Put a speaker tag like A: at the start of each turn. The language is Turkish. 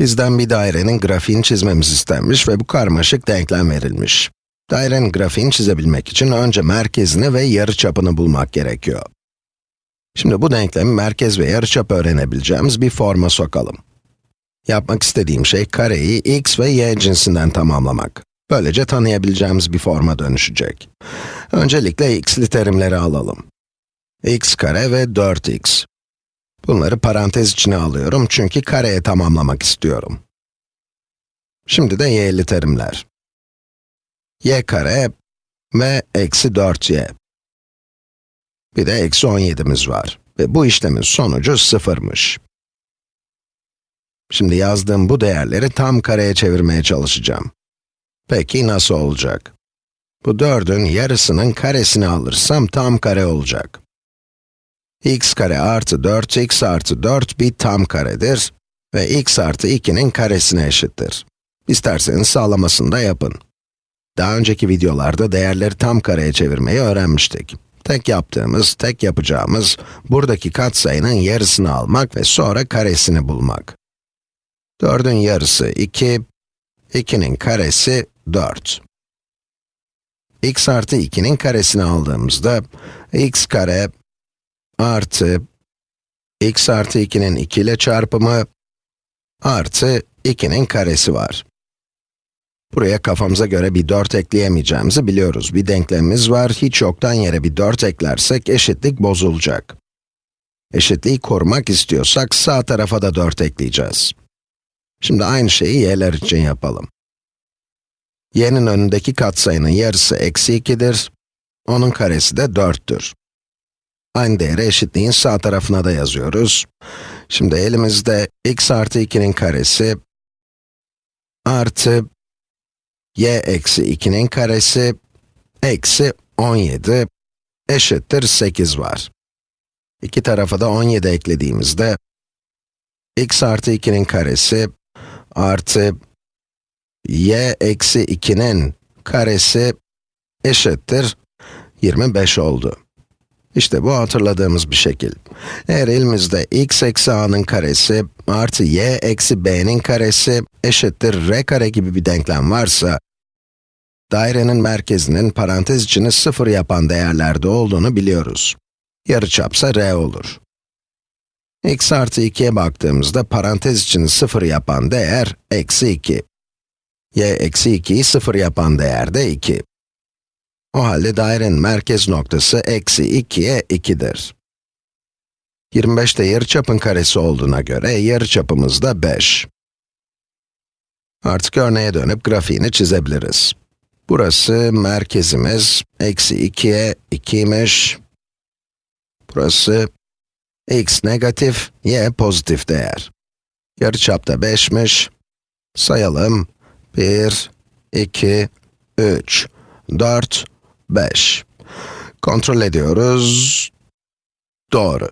A: Bizden bir dairenin grafiğini çizmemiz istenmiş ve bu karmaşık denklem verilmiş. Dairenin grafiğini çizebilmek için önce merkezini ve yarıçapını bulmak gerekiyor. Şimdi bu denklemi merkez ve yarıçap öğrenebileceğimiz bir forma sokalım. Yapmak istediğim şey kareyi x ve y cinsinden tamamlamak. Böylece tanıyabileceğimiz bir forma dönüşecek. Öncelikle x'li terimleri alalım. x kare ve 4x. Bunları parantez içine alıyorum çünkü kareye tamamlamak istiyorum. Şimdi de y'li terimler. y kare ve eksi 4y. Bir de eksi 17'miz var. Ve bu işlemin sonucu sıfırmış. Şimdi yazdığım bu değerleri tam kareye çevirmeye çalışacağım. Peki nasıl olacak? Bu 4'ün yarısının karesini alırsam tam kare olacak x kare artı 4x artı 4 bir tam karedir ve x artı 2'nin karesine eşittir. İsterseniz sağlamasını da yapın. Daha önceki videolarda değerleri tam kareye çevirmeyi öğrenmiştik. Tek yaptığımız, tek yapacağımız, buradaki katsayının yarısını almak ve sonra karesini bulmak. 4'ün yarısı 2, 2'nin karesi 4. x artı 2'nin karesini aldığımızda, x kare artı x artı 2'nin 2 ile çarpımı artı 2'nin karesi var. Buraya kafamıza göre bir 4 ekleyemeyeceğimizi biliyoruz. Bir denklemimiz var, hiç yoktan yere bir 4 eklersek eşitlik bozulacak. Eşitliği korumak istiyorsak sağ tarafa da 4 ekleyeceğiz. Şimdi aynı şeyi y'ler için yapalım. y'nin önündeki katsayının yarısı eksi 2'dir, onun karesi de 4'tür. Aynı değeri eşitliğin sağ tarafına da yazıyoruz. Şimdi elimizde x artı 2'nin karesi artı y eksi 2'nin karesi eksi 17 eşittir 8 var. İki tarafa da 17 eklediğimizde x artı 2'nin karesi artı y eksi 2'nin karesi eşittir 25 oldu. İşte bu hatırladığımız bir şekil. Eğer elimizde x eksi a'nın karesi artı y eksi b'nin karesi eşittir r kare gibi bir denklem varsa, dairenin merkezinin parantez içini sıfır yapan değerlerde olduğunu biliyoruz. Yarıçapsa r olur. x artı 2'ye baktığımızda parantez içini sıfır yapan değer eksi 2. y eksi 2'yi sıfır yapan değer de 2. O halde dairenin merkez noktası eksi 2'ye 2'dir. 25 de yarıçapın karesi olduğuna göre yarıçapımız da 5. Artık örneğe dönüp grafiğini çizebiliriz. Burası merkezimiz, eksi 2'ye 2'ymiş. Burası x negatif, y pozitif değer. Yarıçap da 5'miş. Sayalım. 1, 2, 3, 4, 5. Kontrol ediyoruz. Doğru.